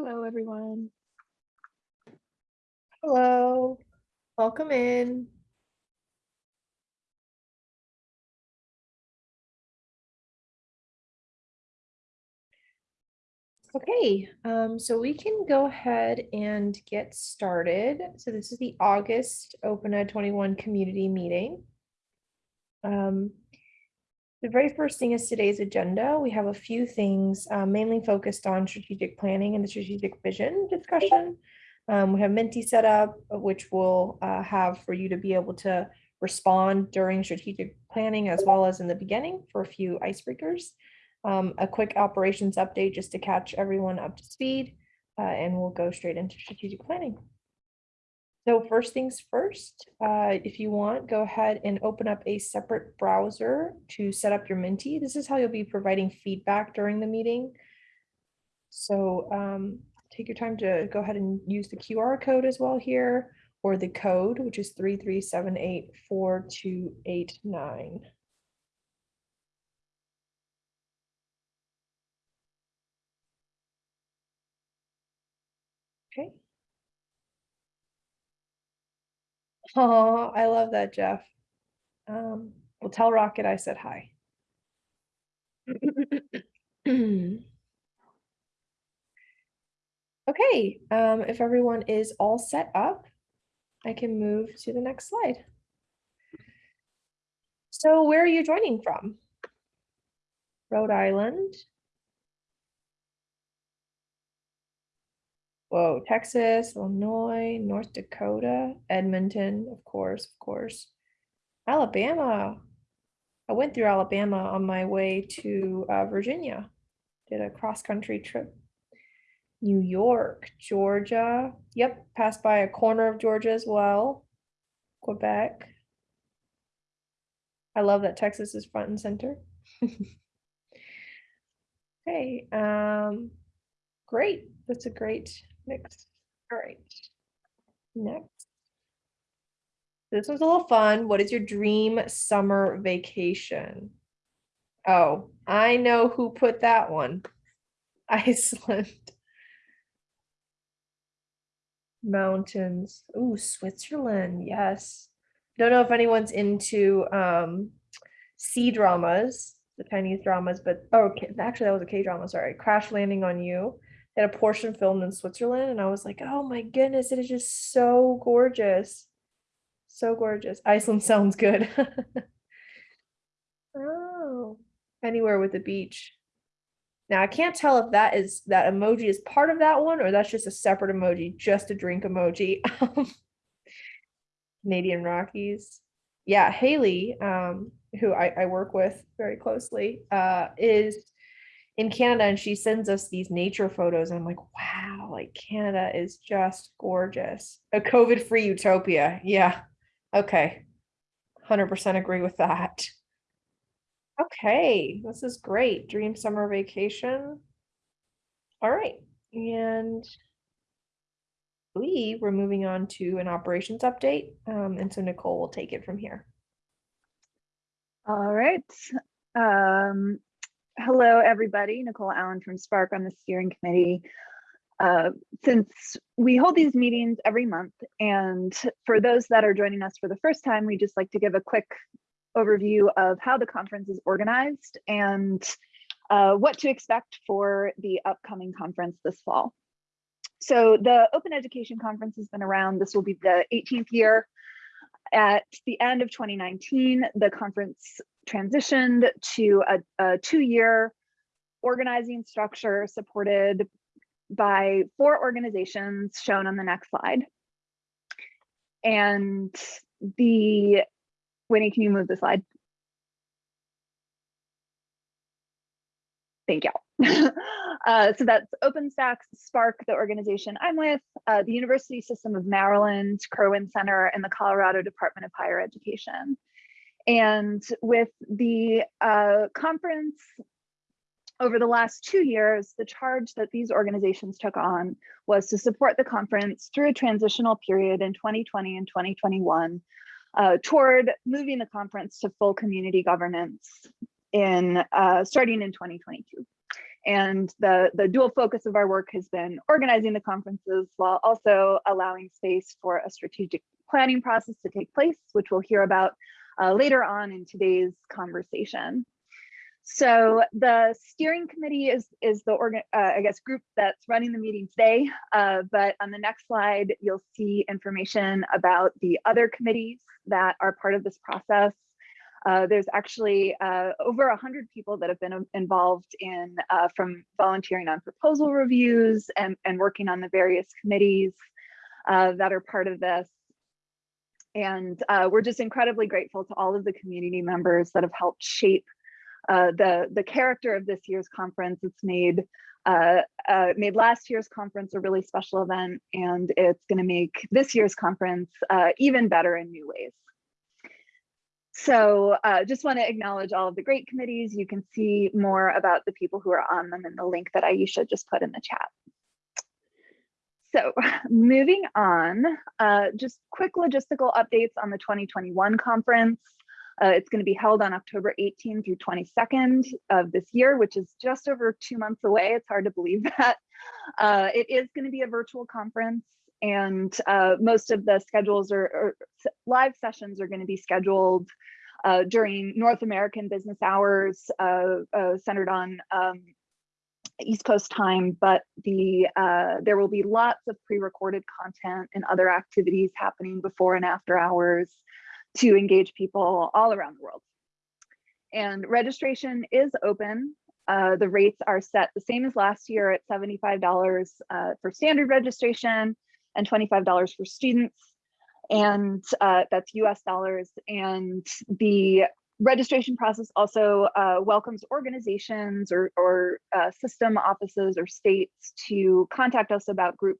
Hello, everyone. Hello, welcome in. Okay, um, so we can go ahead and get started. So this is the August Open Ed 21 community meeting. Um, the very first thing is today's agenda. We have a few things uh, mainly focused on strategic planning and the strategic vision discussion. Um, we have Menti set up, which will uh, have for you to be able to respond during strategic planning as well as in the beginning for a few icebreakers. Um, a quick operations update just to catch everyone up to speed, uh, and we'll go straight into strategic planning. So first things first, uh, if you want, go ahead and open up a separate browser to set up your Menti. This is how you'll be providing feedback during the meeting. So um, take your time to go ahead and use the QR code as well here, or the code, which is 33784289. Okay. Oh, I love that, Jeff. Um, well, tell Rocket I said hi. Okay, um, if everyone is all set up, I can move to the next slide. So where are you joining from? Rhode Island. Whoa, Texas, Illinois, North Dakota, Edmonton, of course, of course. Alabama. I went through Alabama on my way to uh, Virginia. Did a cross-country trip. New York, Georgia. Yep, passed by a corner of Georgia as well. Quebec. I love that Texas is front and center. Okay, um, great. That's a great mix. All right. Next. This one's a little fun. What is your dream summer vacation? Oh, I know who put that one. Iceland. Mountains. Ooh, Switzerland. Yes. Don't know if anyone's into um C dramas, the Chinese dramas, but oh, okay, actually that was a K drama. Sorry, Crash Landing on You. Had a portion filmed in Switzerland, and I was like, oh my goodness, it is just so gorgeous, so gorgeous. Iceland sounds good. oh, anywhere with the beach. Now I can't tell if that is that emoji is part of that one or that's just a separate emoji, just a drink emoji. Canadian Rockies. Yeah, Haley, um, who I, I work with very closely, uh, is in Canada and she sends us these nature photos. And I'm like, wow, like Canada is just gorgeous. A COVID-free utopia. Yeah. Okay. 100% agree with that. Okay, this is great. Dream summer vacation. All right, and we we're moving on to an operations update. Um, and so Nicole will take it from here. All right. Um, hello, everybody. Nicole Allen from SPARC on the steering committee. Uh, since we hold these meetings every month, and for those that are joining us for the first time, we just like to give a quick overview of how the conference is organized and uh, what to expect for the upcoming conference this fall. So the Open Education Conference has been around. This will be the 18th year. At the end of 2019, the conference transitioned to a, a two-year organizing structure supported by four organizations shown on the next slide. And the Winnie, can you move the slide? Thank you. uh, so that's OpenStax, SPARC, the organization I'm with, uh, the University System of Maryland, Kirwan Center, and the Colorado Department of Higher Education. And with the uh, conference over the last two years, the charge that these organizations took on was to support the conference through a transitional period in 2020 and 2021 uh, toward moving the conference to full community governance in uh, starting in 2022. And the, the dual focus of our work has been organizing the conferences while also allowing space for a strategic planning process to take place, which we'll hear about uh, later on in today's conversation. So the steering committee is, is the organ, uh, I guess, group that's running the meeting today. Uh, but on the next slide, you'll see information about the other committees that are part of this process. Uh, there's actually uh, over 100 people that have been involved in uh, from volunteering on proposal reviews and, and working on the various committees uh, that are part of this. And uh, we're just incredibly grateful to all of the community members that have helped shape uh, the, the character of this year's conference. It's made uh, uh, made last year's conference a really special event, and it's going to make this year's conference uh, even better in new ways. So uh, just want to acknowledge all of the great committees. You can see more about the people who are on them in the link that Aisha just put in the chat. So moving on, uh, just quick logistical updates on the 2021 conference. Uh, it's going to be held on October 18 through 22nd of this year, which is just over two months away. It's hard to believe that. Uh, it is going to be a virtual conference and uh, most of the schedules or, live sessions are going to be scheduled uh, during North American business hours uh, centered on um, East Coast time, but the uh, there will be lots of pre-recorded content and other activities happening before and after hours to engage people all around the world. And registration is open. Uh, the rates are set the same as last year at $75 uh, for standard registration and $25 for students. And uh, that's US dollars. And the registration process also uh, welcomes organizations or, or uh, system offices or states to contact us about group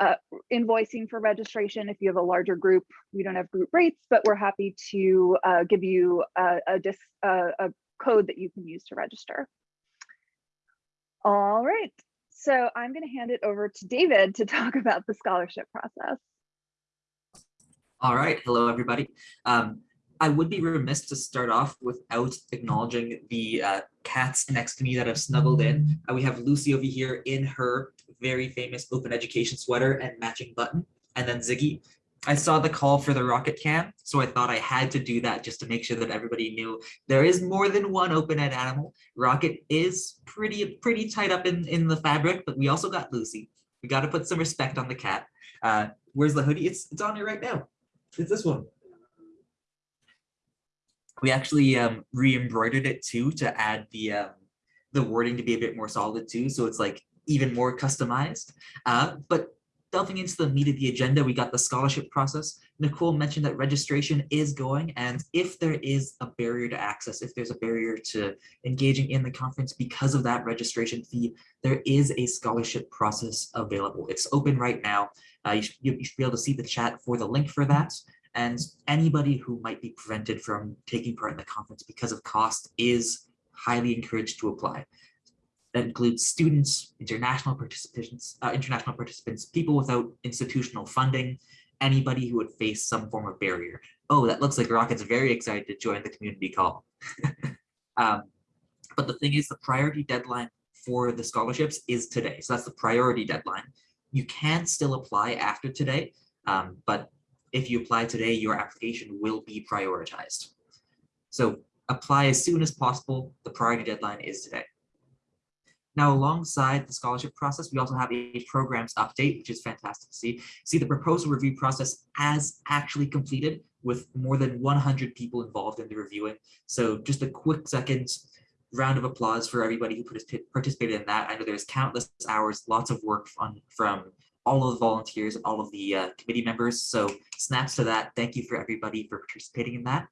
uh, invoicing for registration. If you have a larger group, we don't have group rates, but we're happy to uh, give you a, a, dis, a, code that you can use to register. All right, so I'm going to hand it over to David to talk about the scholarship process. All right, hello everybody. Um, I would be remiss to start off without acknowledging the uh, cats next to me that have snuggled in. Uh, we have Lucy over here in her very famous open education sweater and matching button, and then Ziggy. I saw the call for the rocket cam, so I thought I had to do that just to make sure that everybody knew there is more than one open ed animal. Rocket is pretty pretty tight up in, in the fabric, but we also got Lucy. We got to put some respect on the cat. Uh, where's the hoodie? It's, it's on here right now. It's this one we actually um, re-embroidered it too to add the um, the wording to be a bit more solid too. So it's like even more customized. Uh, but delving into the meat of the agenda, we got the scholarship process. Nicole mentioned that registration is going, and if there is a barrier to access, if there's a barrier to engaging in the conference because of that registration fee, there is a scholarship process available. It's open right now. Uh, you, should, you should be able to see the chat for the link for that. And anybody who might be prevented from taking part in the conference because of cost is highly encouraged to apply. That includes students, international participants, uh, international participants, people without institutional funding, anybody who would face some form of barrier. Oh, that looks like Rocket's very excited to join the community call. um, but the thing is, the priority deadline for the scholarships is today. So that's the priority deadline. You can still apply after today, um, but if you apply today, your application will be prioritized. So apply as soon as possible. The priority deadline is today. Now, alongside the scholarship process, we also have a programs update, which is fantastic to see. See the proposal review process as actually completed with more than 100 people involved in the reviewing. So just a quick second round of applause for everybody who participated in that. I know there's countless hours, lots of work on, from all of the volunteers all of the uh, committee members. So snaps to that. Thank you for everybody for participating in that.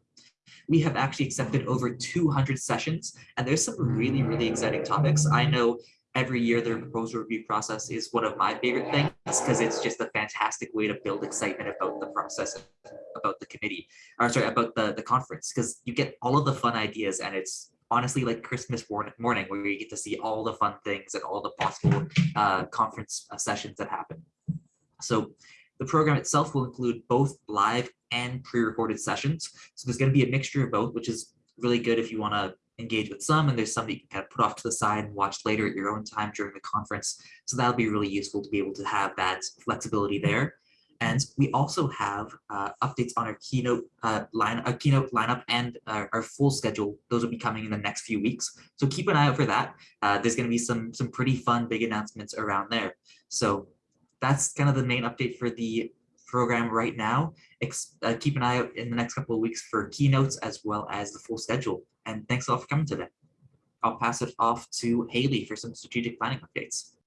We have actually accepted over 200 sessions, and there's some really, really exciting topics. I know every year the proposal review process is one of my favorite things because it's just a fantastic way to build excitement about the process, about the committee, or sorry, about the, the conference, because you get all of the fun ideas and it's honestly like Christmas morning where you get to see all the fun things and all the possible uh, conference uh, sessions that happen. So the program itself will include both live and pre-recorded sessions. So there's going to be a mixture of both, which is really good if you want to engage with some, and there's some that you can kind of put off to the side and watch later at your own time during the conference. So that'll be really useful to be able to have that flexibility there. And we also have uh, updates on our keynote uh, line, a keynote lineup and uh, our full schedule. Those will be coming in the next few weeks. So keep an eye out for that. Uh, there's going to be some some pretty fun big announcements around there. So that's kind of the main update for the program right now. Ex uh, keep an eye out in the next couple of weeks for keynotes as well as the full schedule. And thanks a lot for coming today. I'll pass it off to Haley for some strategic planning updates.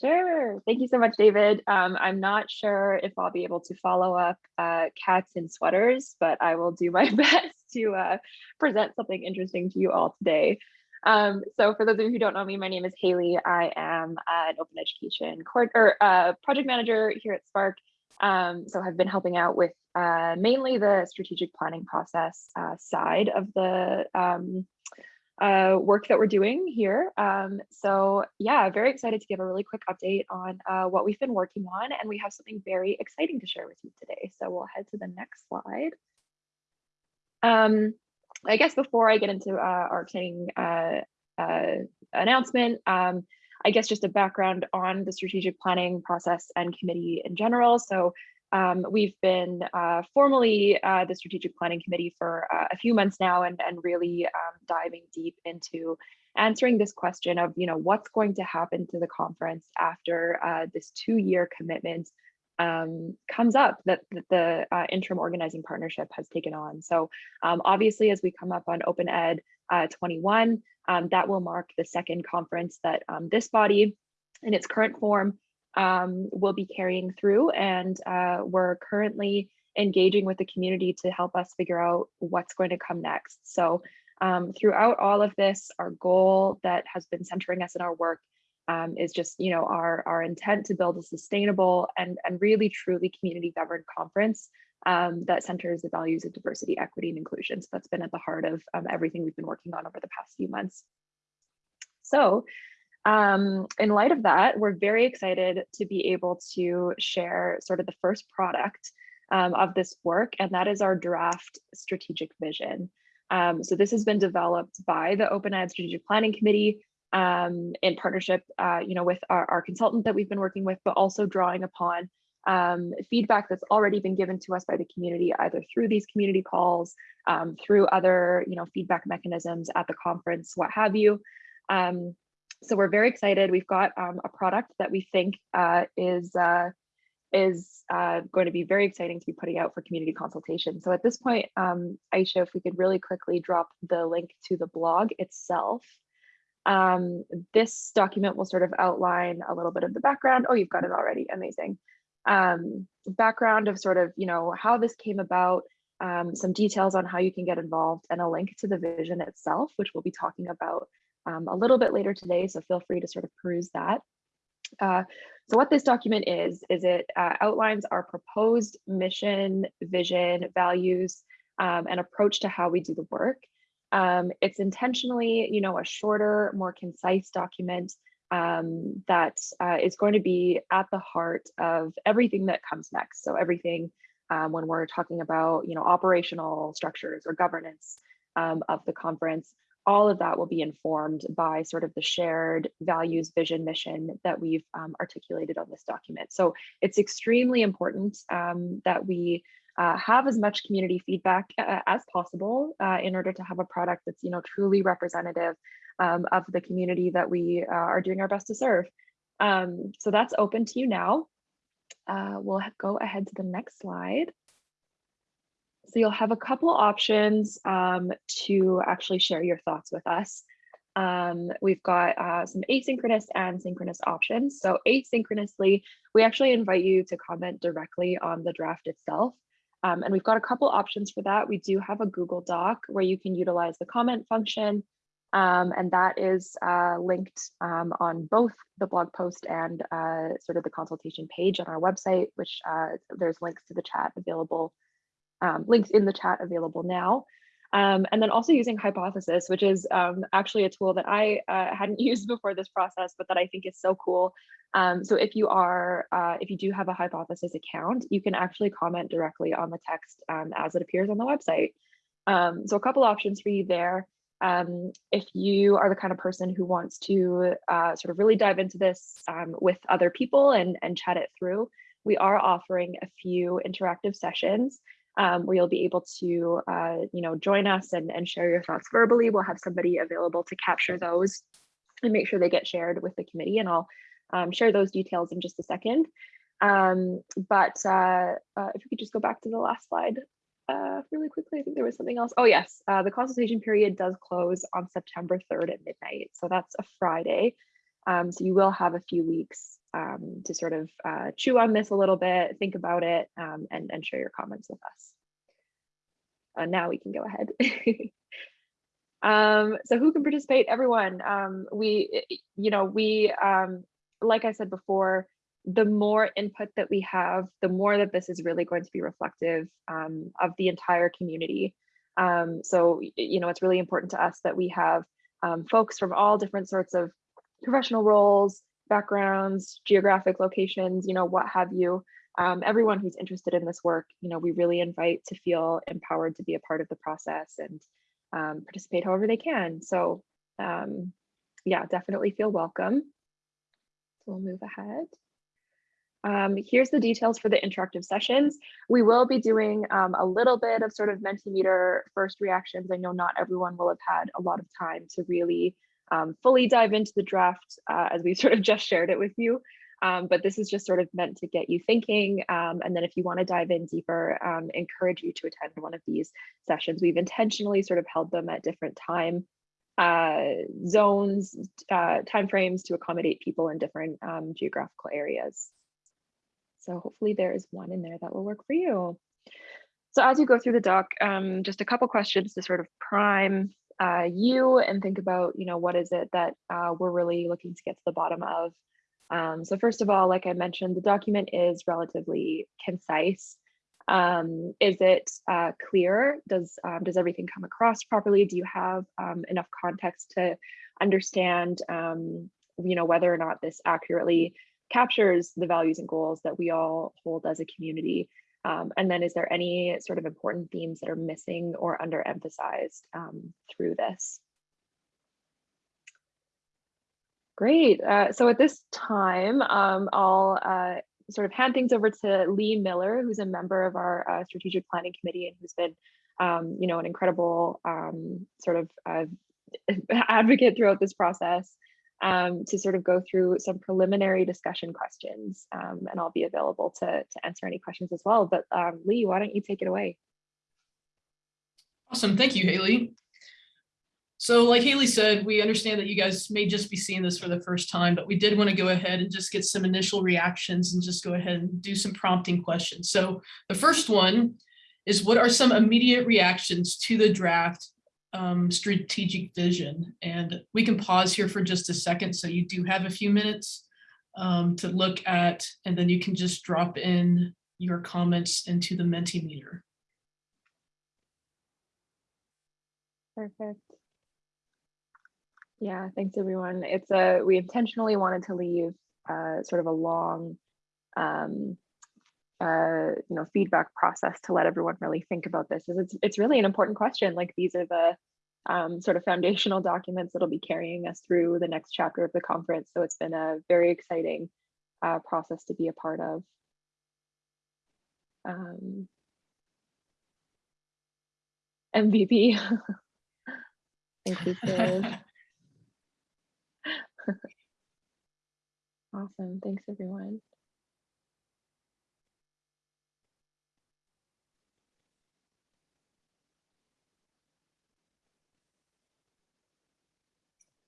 Sure. Thank you so much, David. Um, I'm not sure if I'll be able to follow up uh, cats in sweaters, but I will do my best to uh, present something interesting to you all today. Um, so for those of you who don't know me, my name is Haley. I am an open education or uh, project manager here at SPARC. Um, so I've been helping out with uh, mainly the strategic planning process uh, side of the um, uh, work that we're doing here. Um, so yeah, very excited to give a really quick update on uh, what we've been working on, and we have something very exciting to share with you today. So we'll head to the next slide. Um, I guess before I get into uh, our exciting uh, uh, announcement, um, I guess just a background on the strategic planning process and committee in general. So um, we've been uh, formally uh, the Strategic Planning Committee for uh, a few months now and, and really um, diving deep into answering this question of, you know, what's going to happen to the conference after uh, this two-year commitment um, comes up that, that the uh, interim organizing partnership has taken on. So um, obviously, as we come up on Open Ed uh, 21, um, that will mark the second conference that um, this body in its current form um, will be carrying through. And uh, we're currently engaging with the community to help us figure out what's going to come next. So um, throughout all of this, our goal that has been centering us in our work um, is just, you know, our, our intent to build a sustainable and, and really truly community governed conference um, that centers the values of diversity, equity, and inclusion. So that's been at the heart of um, everything we've been working on over the past few months. So um, in light of that, we're very excited to be able to share sort of the first product um, of this work, and that is our draft strategic vision. Um, so this has been developed by the Open Ed Strategic Planning Committee um, in partnership, uh, you know, with our, our, consultant that we've been working with, but also drawing upon um, feedback that's already been given to us by the community, either through these community calls, um, through other, you know, feedback mechanisms at the conference, what have you. Um, so we're very excited. We've got um, a product that we think uh, is uh, is uh, going to be very exciting to be putting out for community consultation. So at this point, um, Aisha, if we could really quickly drop the link to the blog itself. Um, this document will sort of outline a little bit of the background. Oh, you've got it already. Amazing. Um, background of sort of, you know, how this came about, um, some details on how you can get involved and a link to the vision itself, which we'll be talking about um, a little bit later today, so feel free to sort of peruse that. Uh, so what this document is, is it uh, outlines our proposed mission, vision, values, um, and approach to how we do the work. Um, it's intentionally, you know, a shorter, more concise document um, that uh, is going to be at the heart of everything that comes next. So everything um, when we're talking about, you know, operational structures or governance um, of the conference, all of that will be informed by sort of the shared values, vision, mission that we've um, articulated on this document. So it's extremely important um, that we uh, have as much community feedback uh, as possible uh, in order to have a product that's you know truly representative um, of the community that we uh, are doing our best to serve. Um, so that's open to you now. Uh, we'll go ahead to the next slide. So you'll have a couple options um, to actually share your thoughts with us. Um, we've got uh, some asynchronous and synchronous options. So asynchronously, we actually invite you to comment directly on the draft itself. Um, and we've got a couple options for that. We do have a Google Doc where you can utilize the comment function. Um, and that is uh, linked um, on both the blog post and uh, sort of the consultation page on our website, which uh, there's links to the chat available um, links in the chat available now. Um, and then also using Hypothesis, which is um, actually a tool that I uh, hadn't used before this process, but that I think is so cool. Um, so if you are, uh, if you do have a Hypothesis account, you can actually comment directly on the text um, as it appears on the website. Um, so a couple options for you there. Um, if you are the kind of person who wants to uh, sort of really dive into this with other people and, and chat it through, we are offering a few interactive sessions um, where you'll be able to, uh, you know, join us and, and share your thoughts verbally. We'll have somebody available to capture those and make sure they get shared with the committee. And I'll um, share those details in just a second. Um, but uh, uh, if you could just go back to the last slide uh, really quickly, I think there was something else. Oh yes, uh, the consultation period does close on September 3rd at midnight. So that's a Friday. Um, so you will have a few weeks um, to sort of uh, chew on this a little bit, think about it, um, and, and share your comments with us. Uh, now we can go ahead. um, so who can participate? Everyone. Um, we, you know, we, um, like I said before, the more input that we have, the more that this is really going to be reflective of the entire community. So, you know, it's really important to us that we have folks from all different sorts of professional roles, backgrounds, geographic locations, you know, what have you. Um, everyone who's interested in this work, you know, we really invite to feel empowered to be a part of the process and um, participate however they can. So um, yeah, definitely feel welcome. So we'll move ahead. Um, here's the details for the interactive sessions. We will be doing um, a little bit of sort of Mentimeter first reactions. I know not everyone will have had a lot of time to really um, fully dive into the draft uh, as we sort of just shared it with you. Um, but this is just sort of meant to get you thinking. Um, and then if you want to dive in deeper, um, encourage you to attend one of these sessions. We've intentionally sort of held them at different time uh, zones, uh, timeframes to accommodate people in different um, geographical areas. So hopefully there is one in there that will work for you. So as you go through the doc, um, just a couple questions to sort of prime uh, you and think about, you know, what is it that uh, we're really looking to get to the bottom of. Um, so first of all, like I mentioned, the document is relatively concise. Um, is it uh, clear? Does, um, does everything come across properly? Do you have um, enough context to understand, um, you know, whether or not this accurately captures the values and goals that we all hold as a community? Um, and then is there any sort of important themes that are missing or underemphasized um, through this? Great. Uh, so at this time, um, I'll uh, sort of hand things over to Lee Miller, who's a member of our uh, strategic planning committee and who's been, um, you know, an incredible um, sort of uh, advocate throughout this process um, to sort of go through some preliminary discussion questions. Um, and I'll be available to, to answer any questions as well. But um, Lee, why don't you take it away? Awesome. Thank you, Haley. So like Haley said, we understand that you guys may just be seeing this for the first time, but we did want to go ahead and just get some initial reactions and just go ahead and do some prompting questions. So the first one is what are some immediate reactions to the draft um, strategic vision? And we can pause here for just a second. So you do have a few minutes um, to look at, and then you can just drop in your comments into the Mentimeter. Perfect. Yeah, thanks everyone. It's a, we intentionally wanted to leave uh, sort of a long, um, uh, you know, feedback process to let everyone really think about this. Is it's, it's really an important question. Like these are the um, sort of foundational documents that'll be carrying us through the next chapter of the conference. So it's been a very exciting uh, process to be a part of. Um, MVP. Inclusive. Awesome. Thanks, everyone.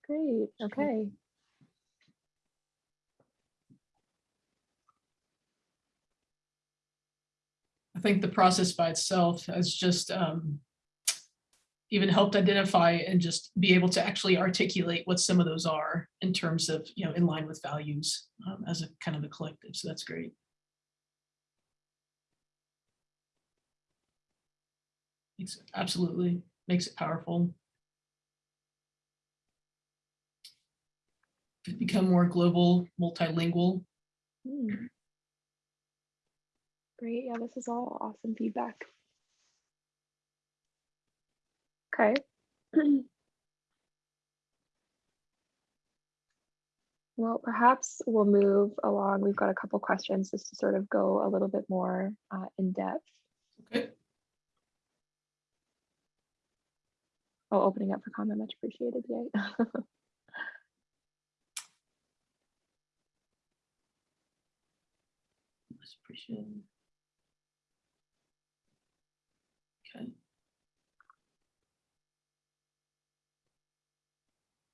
Great. Okay. I think the process by itself has just um, even helped identify and just be able to actually articulate what some of those are in terms of, you know, in line with values um, as a kind of a collective. So that's great. It's absolutely makes it powerful. become more global, multilingual. Mm. Great, yeah, this is all awesome feedback. Okay. Well, perhaps we'll move along. We've got a couple questions just to sort of go a little bit more uh, in depth. Okay. Oh, opening up for comment, much appreciated. Yay. Appreciated. Okay.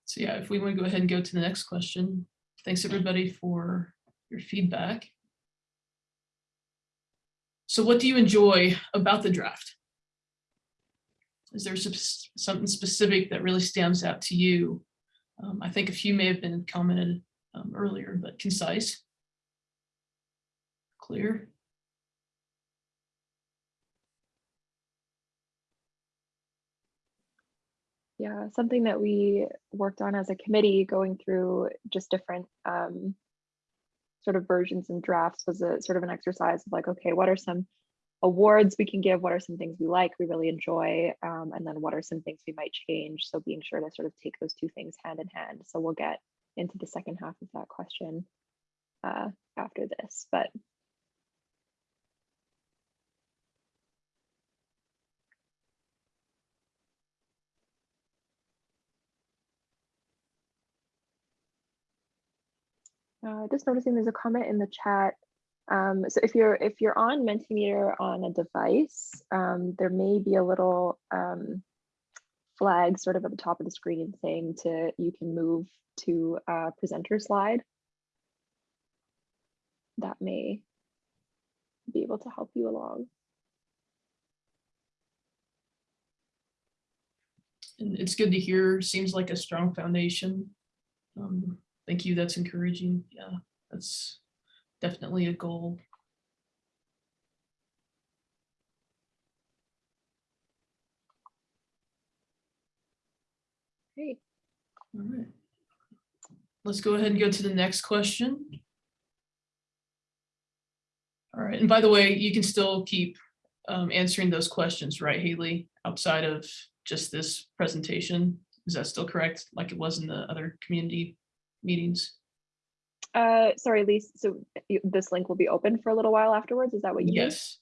So yeah, if we want to go ahead and go to the next question, thanks everybody for your feedback. So what do you enjoy about the draft? Is there something specific that really stands out to you? Um, I think a few may have been commented um, earlier, but concise. Clear. Yeah, something that we worked on as a committee going through just different um, sort of versions and drafts was a sort of an exercise of like, okay, what are some awards we can give? What are some things we like, we really enjoy? Um, and then what are some things we might change? So being sure to sort of take those two things hand in hand. So we'll get into the second half of that question uh, after this, but Uh, just noticing there's a comment in the chat. Um, so if you're if you're on Mentimeter on a device, um, there may be a little um, flag sort of at the top of the screen saying to you can move to a presenter slide. That may be able to help you along. And it's good to hear, seems like a strong foundation. Um, thank you, that's encouraging. Yeah, that's definitely a goal. Great. All right. Let's go ahead and go to the next question. All right, and by the way, you can still keep um, answering those questions, right, Haley, outside of just this presentation? Is that still correct, like it was in the other community meetings? Uh, sorry, Lise. So you- this link will be open for a little while afterwards. Is that what you mean? Yes,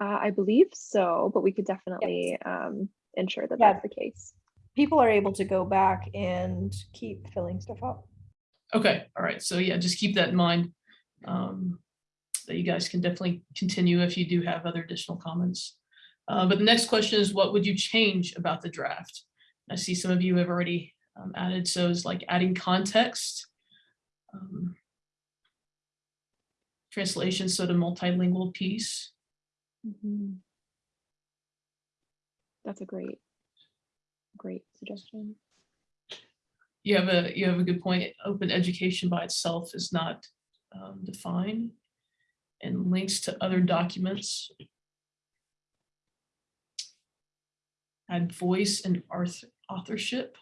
Uh, I believe so, but we could definitely um, ensure that Yeah. that's the case. People are able to go back and keep filling stuff up. okay, all right, so yeah, just keep that in mind. um, That you guys can definitely continue if you do have other additional comments. Uh, But the next question is, what would you change about the draft? I see some of you have already um, added, so it's like adding context. um, Translation, so the multilingual piece. Mhm. That's a great, great suggestion. You have a, you have a good point. Open education by itself is not um, defined. And links to other documents. Add voice and authorship.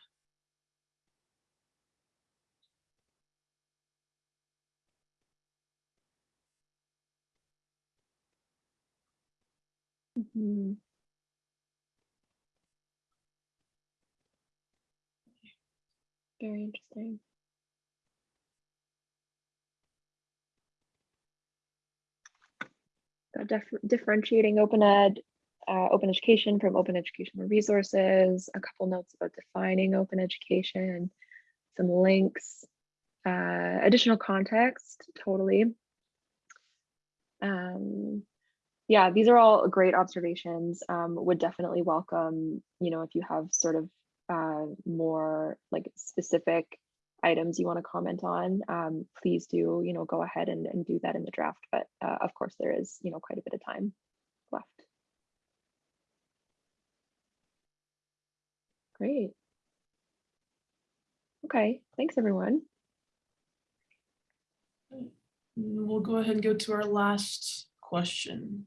Mhm. Very interesting. Dif- differentiating open ed, uh, open education from open educational resources, a couple notes about defining open education, some links, uh, additional context, totally. Um, yeah, these are all great observations. Um, would definitely welcome, you know, if you have sort of uh, more like specific items you want to comment on, um, please do, you know, go ahead and, and do that in the draft. But uh, of course, there is, you know, quite a bit of time left. Great. Okay, thanks everyone. We'll go ahead and go to our last question.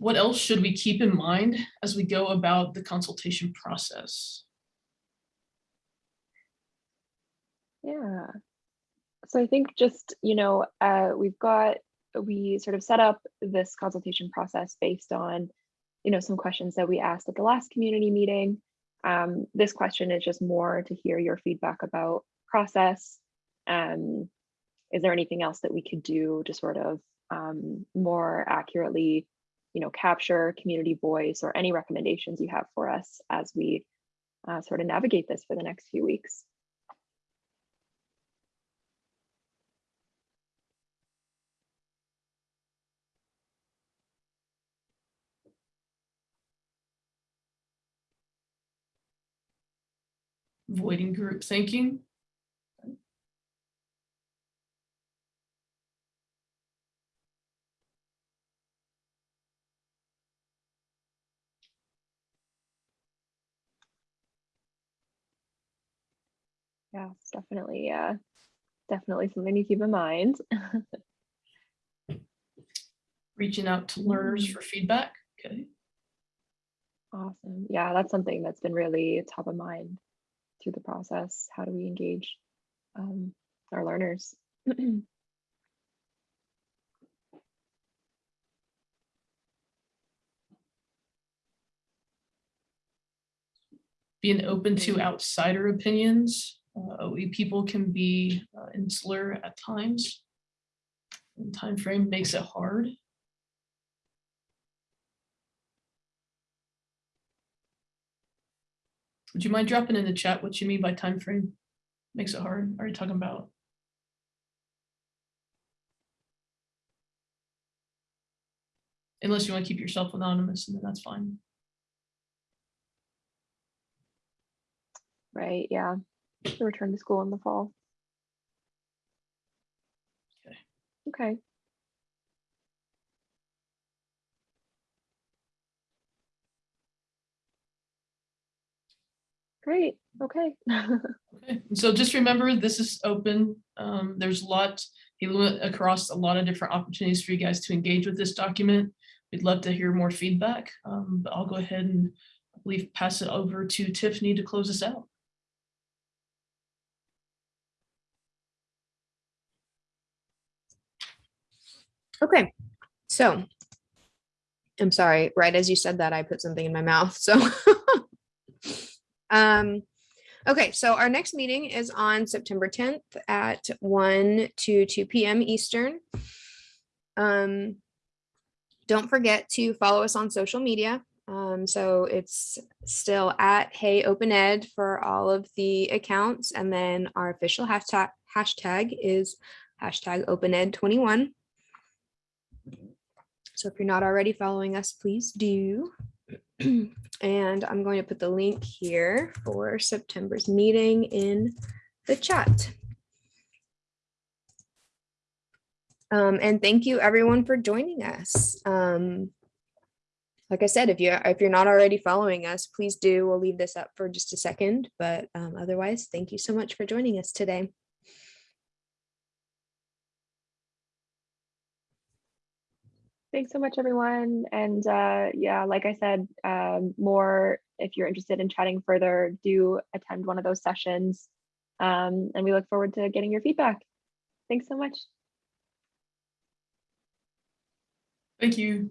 What else should we keep in mind as we go about the consultation process? Yeah. So I think just, you know, uh, we've got, we sort of set up this consultation process based on, you know, some questions that we asked at the last community meeting. um, this question is just more to hear your feedback about process. Um, is there anything else that we could do to sort of um, more accurately, you know, capture community voice or any recommendations you have for us as we uh, sort of navigate this for the next few weeks? Avoiding group thinking. Yeah, it's definitely, uh, definitely something to keep in mind. reaching out to learners Mm. for feedback. Okay, Awesome. Yeah, that's something that's been really top of mind through the process. How do we engage um, our learners? being open to Mhm. outsider opinions. Uh, OE people can be uh, insular at times. And time frame makes it hard. Would you mind dropping in the chat what you mean by time frame? Makes it hard. Are you talking about? Unless you want to keep yourself anonymous, and then that's fine. Right, yeah. The return to school in the fall. Okay. Okay. Great, okay. Okay, so just remember, this is open. Um, there's a lot, you look across a lot of different opportunities for you guys to engage with this document. We'd love to hear more feedback, um, but I'll go ahead and I believe pass it over to Tiffany to close us out. Okay, so. I'm sorry, right as you said that, I put something in my mouth, so. Um, okay, so our next meeting is on September tenth at one to two PM Eastern. Um. Don't forget to follow us on social media. Um, so it's still at Hey Open Ed for all of the accounts, and then our official hashtag hashtag is hashtag Open Ed twenty-one. So if you're not already following us, please do. And I'm going to put the link here for September's meeting in the chat. Um, and thank you everyone for joining us. Um, like I said, if you if you're not already following us, please do. We'll leave this up for just a second, but um, otherwise, thank you so much for joining us today. Thanks so much, everyone. And uh, yeah, like I said, um, more if you're interested in chatting further, do attend one of those sessions. Um, and we look forward to getting your feedback. Thanks so much. Thank you.